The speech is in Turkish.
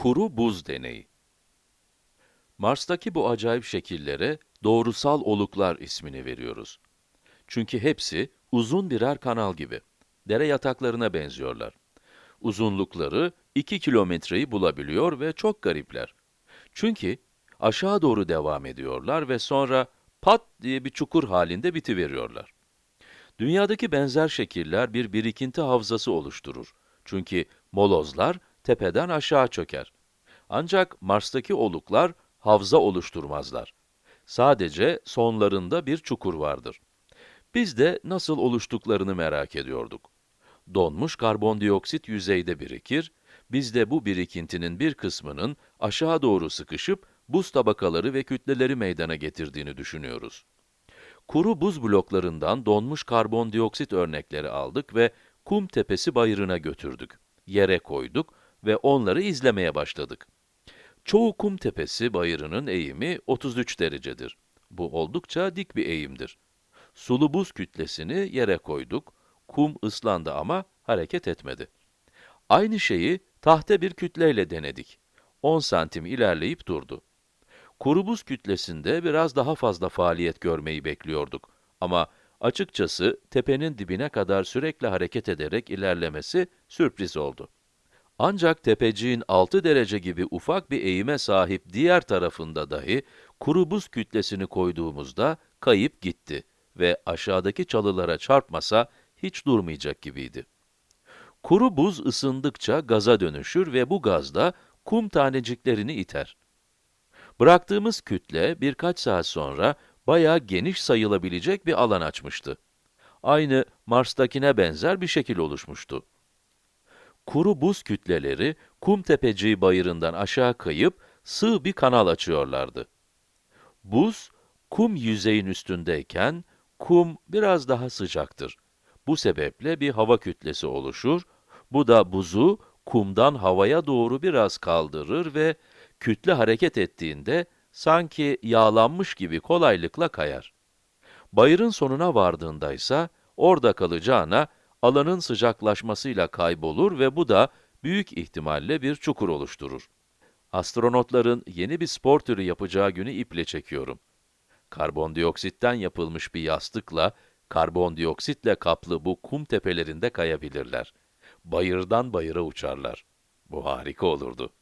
Kuru buz deneyi. Mars'taki bu acayip şekillere doğrusal oluklar ismini veriyoruz. Çünkü hepsi uzun birer kanal gibi. Dere yataklarına benziyorlar. Uzunlukları 2 kilometreyi bulabiliyor ve çok garipler. Çünkü aşağı doğru devam ediyorlar ve sonra pat diye bir çukur halinde bitiveriyorlar. Dünyadaki benzer şekiller bir birikinti havzası oluşturur. Çünkü molozlar tepeden aşağı çöker. Ancak Mars'taki oluklar havza oluşturmazlar. Sadece sonlarında bir çukur vardır. Biz de nasıl oluştuklarını merak ediyorduk. Donmuş karbondioksit yüzeyde birikir, biz de bu birikintinin bir kısmının aşağı doğru sıkışıp buz tabakaları ve kütleleri meydana getirdiğini düşünüyoruz. Kuru buz bloklarından donmuş karbondioksit örnekleri aldık ve kum tepesi bayırına götürdük. Yere koyduk ve onları izlemeye başladık. Çoğu kum tepesi bayırının eğimi 33 derecedir. Bu oldukça dik bir eğimdir. Sulu buz kütlesini yere koyduk. Kum ıslandı ama hareket etmedi. Aynı şeyi tahta bir kütleyle denedik. 10 santim ilerleyip durdu. Kuru buz kütlesinde biraz daha fazla faaliyet görmeyi bekliyorduk. Ama açıkçası tepenin dibine kadar sürekli hareket ederek ilerlemesi sürpriz oldu. Ancak tepeciğin 6 derece gibi ufak bir eğime sahip diğer tarafında dahi kuru buz kütlesini koyduğumuzda kayıp gitti ve aşağıdaki çalılara çarpmasa hiç durmayacak gibiydi. Kuru buz ısındıkça gaza dönüşür ve bu gaz da kum taneciklerini iter. Bıraktığımız kütle birkaç saat sonra bayağı geniş sayılabilecek bir alan açmıştı. Aynı Mars'takine benzer bir şekil oluşmuştu. Kuru buz kütleleri kum tepeciği bayırından aşağı kayıp sığ bir kanal açıyorlardı. Buz, kum yüzeyin üstündeyken kum biraz daha sıcaktır. Bu sebeple bir hava kütlesi oluşur. Bu da buzu kumdan havaya doğru biraz kaldırır ve kütle hareket ettiğinde sanki yağlanmış gibi kolaylıkla kayar. Bayırın sonuna vardığında ise orada kalacağına alanın sıcaklaşmasıyla kaybolur ve bu da büyük ihtimalle bir çukur oluşturur. Astronotların yeni bir spor türü yapacağı günü iple çekiyorum. Karbondioksitten yapılmış bir yastıkla, karbondioksitle kaplı bu kum tepelerinde kayabilirler. Bayırdan bayıra uçarlar. Bu harika olurdu.